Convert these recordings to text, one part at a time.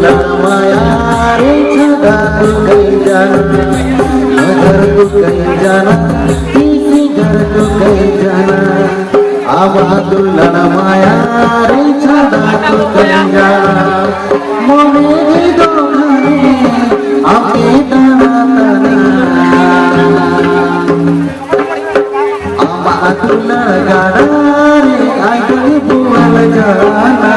namanya cinta tukai jana Agar tukai jana Isigar tukai jana Abadullah namanya cinta tukai jana Mone jidokhane Api tanah-tanah Abadullah gana Agar bual jana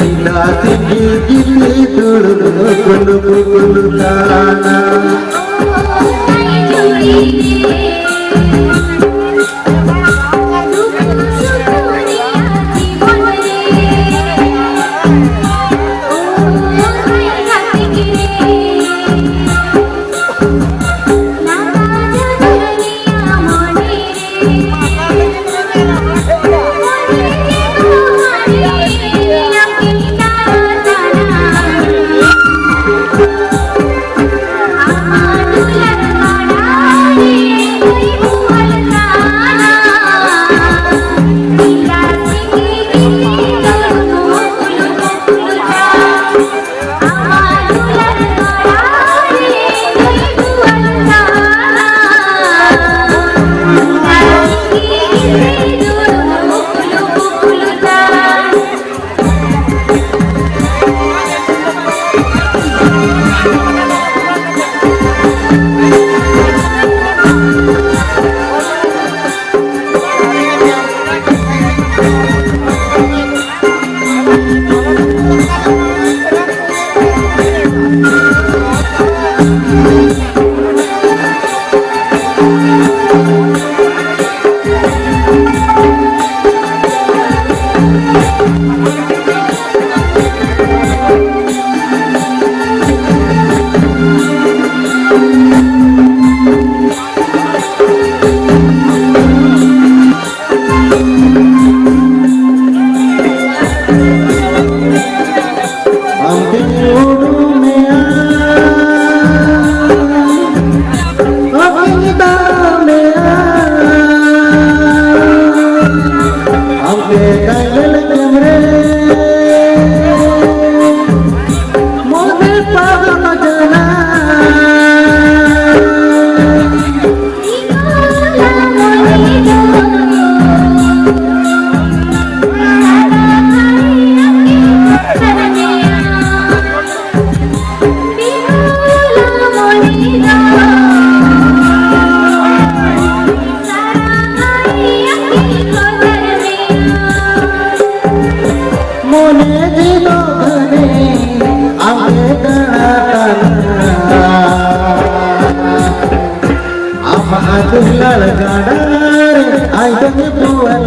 ದಿನ ತಿಂಗಿ ಗಿಲ್ಲಿ ತುಳು ಕುಲು ಕುಲು ತಾನ Gracias.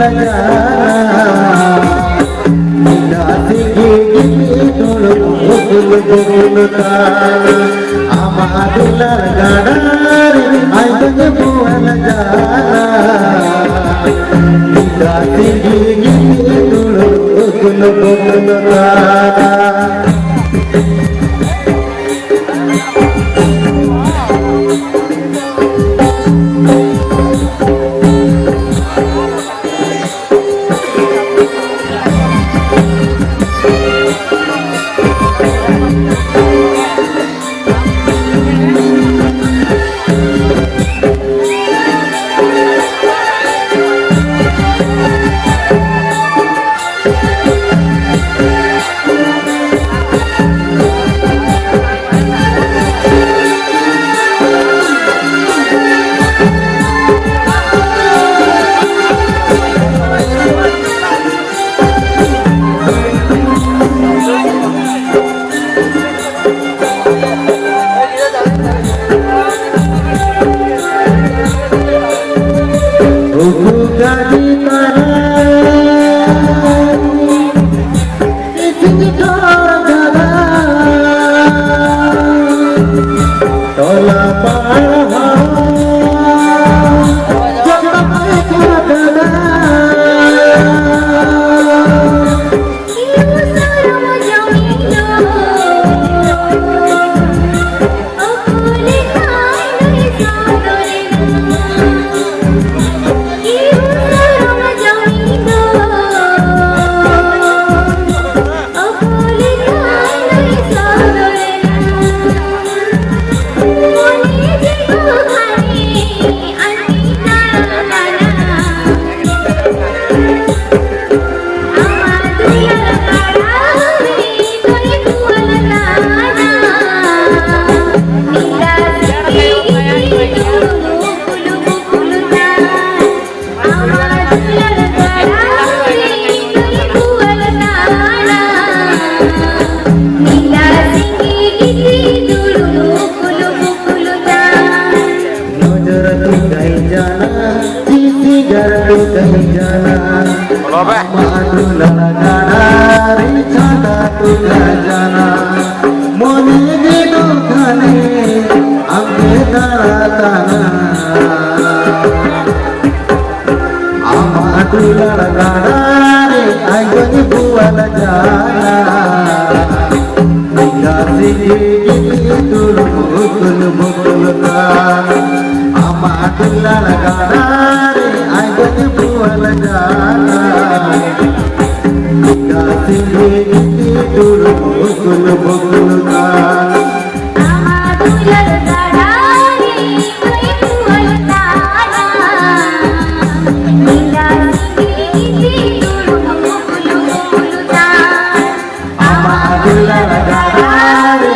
আমাদুলার গানার আইজন ভুবন জানা রাতি গিয়ে দুলো গুলো গুলো গানা तुझा जाना मन के दुखने अम्मे तारा ताना আমা তুলার చూడు బొగ్గులు బొగ్గులుగా అమ్మ అదుల దారి